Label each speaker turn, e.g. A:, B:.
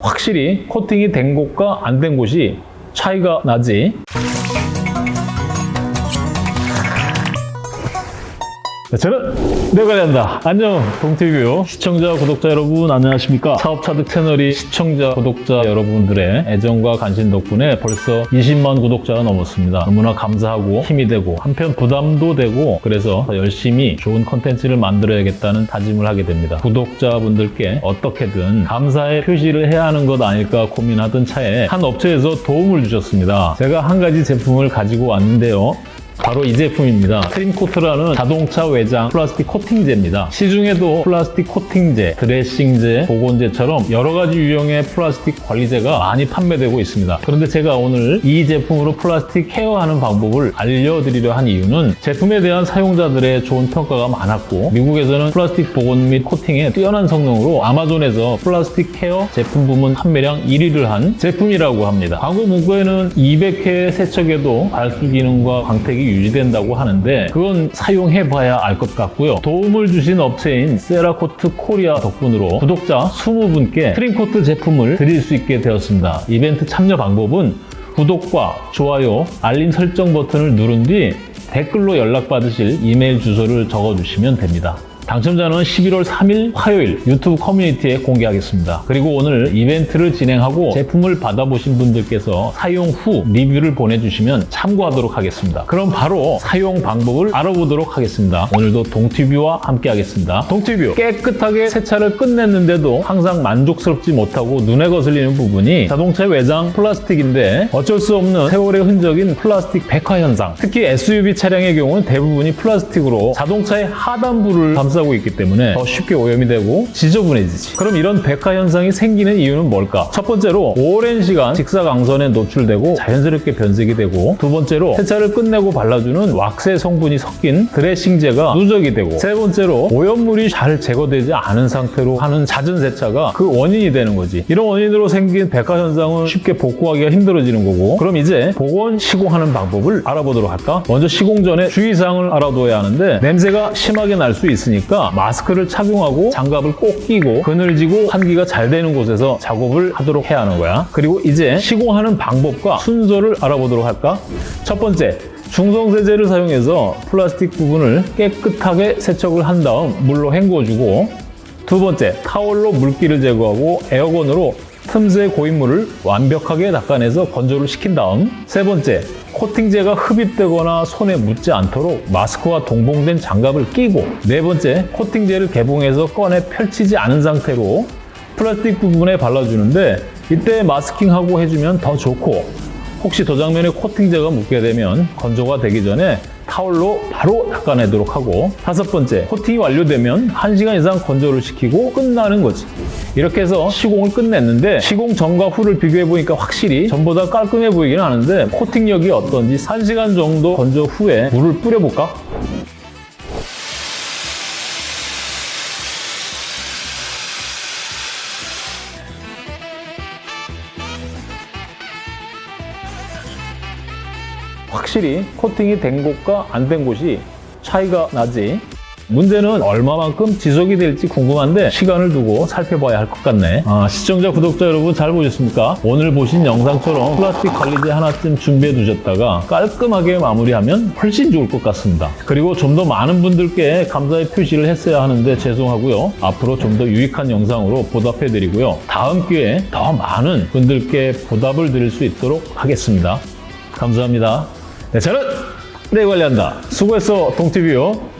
A: 확실히 코팅이 된 곳과 안 된 곳이 차이가 나지. 저는 내관리한다. 안녕, 동티뷰 시청자, 구독자 여러분 안녕하십니까? 사업차득 채널이 시청자, 구독자 여러분들의 애정과 관심 덕분에 벌써 20만 구독자가 넘었습니다. 너무나 감사하고 힘이 되고 한편 부담도 되고 그래서 더 열심히 좋은 컨텐츠를 만들어야겠다는 다짐을 하게 됩니다. 구독자분들께 어떻게든 감사의 표시를 해야 하는 것 아닐까 고민하던 차에 한 업체에서 도움을 주셨습니다. 제가 한 가지 제품을 가지고 왔는데요. 바로 이 제품입니다. 트림코트라는 자동차 외장 플라스틱 코팅제입니다. 시중에도 플라스틱 코팅제, 드레싱제, 복원제처럼 여러 가지 유형의 플라스틱 관리제가 많이 판매되고 있습니다. 그런데 제가 오늘 이 제품으로 플라스틱 케어하는 방법을 알려드리려 한 이유는 제품에 대한 사용자들의 좋은 평가가 많았고 미국에서는 플라스틱 복원 및 코팅의 뛰어난 성능으로 아마존에서 플라스틱 케어 제품 부문 판매량 1위를 한 제품이라고 합니다. 광고 문구에는 200회 세척에도 발수 기능과 광택이 유지된다고 하는데 그건 사용해봐야 알 것 같고요. 도움을 주신 업체인 세라코트 코리아 덕분으로 구독자 20분께 트림코트 제품을 드릴 수 있게 되었습니다. 이벤트 참여 방법은 구독과 좋아요, 알림 설정 버튼을 누른 뒤 댓글로 연락받으실 이메일 주소를 적어주시면 됩니다. 당첨자는 11월 3일 화요일 유튜브 커뮤니티에 공개하겠습니다. 그리고 오늘 이벤트를 진행하고 제품을 받아보신 분들께서 사용 후 리뷰를 보내주시면 참고하도록 하겠습니다. 그럼 바로 사용 방법을 알아보도록 하겠습니다. 오늘도 동티뷰와 함께 하겠습니다. 동티뷰 깨끗하게 세차를 끝냈는데도 항상 만족스럽지 못하고 눈에 거슬리는 부분이 자동차 외장 플라스틱인데 어쩔 수 없는 세월의 흔적인 플라스틱 백화 현상 특히 SUV 차량의 경우는 대부분이 플라스틱으로 자동차의 하단부를 감싸 하고 있기 때문에 더 쉽게 오염이 되고 지저분해지지. 그럼 이런 백화 현상이 생기는 이유는 뭘까? 첫 번째로 오랜 시간 직사광선에 노출되고 자연스럽게 변색이 되고 두 번째로 세차를 끝내고 발라주는 왁스 성분이 섞인 드레싱제가 누적이 되고 세 번째로 오염물이 잘 제거되지 않은 상태로 하는 잦은 세차가 그 원인이 되는 거지. 이런 원인으로 생긴 백화 현상은 쉽게 복구하기가 힘들어지는 거고 그럼 이제 복원 시공하는 방법을 알아보도록 할까? 먼저 시공 전에 주의사항을 알아둬야 하는데 냄새가 심하게 날 수 있으니까 있으니까 마스크를 착용하고 장갑을 꼭 끼고 그늘지고 환기가 잘 되는 곳에서 작업을 하도록 해야 하는 거야. 그리고 이제 시공하는 방법과 순서를 알아보도록 할까? 첫 번째, 중성세제를 사용해서 플라스틱 부분을 깨끗하게 세척을 한 다음 물로 헹궈주고 두 번째, 타월로 물기를 제거하고 에어건으로 틈새 고인물을 완벽하게 닦아내서 건조를 시킨 다음 세 번째, 코팅제가 흡입되거나 손에 묻지 않도록 마스크와 동봉된 장갑을 끼고 네 번째, 코팅제를 개봉해서 꺼내 펼치지 않은 상태로 플라스틱 부분에 발라주는데 이때 마스킹하고 해주면 더 좋고 혹시 도장면에 코팅제가 묻게 되면 건조가 되기 전에 타올로 바로 닦아내도록 하고 다섯 번째, 코팅이 완료되면 1시간 이상 건조를 시키고 끝나는 거지. 이렇게 해서 시공을 끝냈는데 시공 전과 후를 비교해보니까 확실히 전보다 깔끔해 보이긴 하는데 코팅력이 어떤지 1시간 정도 건조 후에 물을 뿌려볼까? 확실히 코팅이 된 곳과 안 된 곳이 차이가 나지 문제는 얼마만큼 지속이 될지 궁금한데 시간을 두고 살펴봐야 할 것 같네. 아, 시청자 구독자 여러분 잘 보셨습니까? 오늘 보신 영상처럼 플라스틱 관리제 하나쯤 준비해 두셨다가 깔끔하게 마무리하면 훨씬 좋을 것 같습니다. 그리고 좀 더 많은 분들께 감사의 표시를 했어야 하는데 죄송하고요. 앞으로 좀 더 유익한 영상으로 보답해 드리고요. 다음 기회에 더 많은 분들께 보답을 드릴 수 있도록 하겠습니다. 감사합니다. 네, 저는 내 관리한다. 수고했어 동티뷰요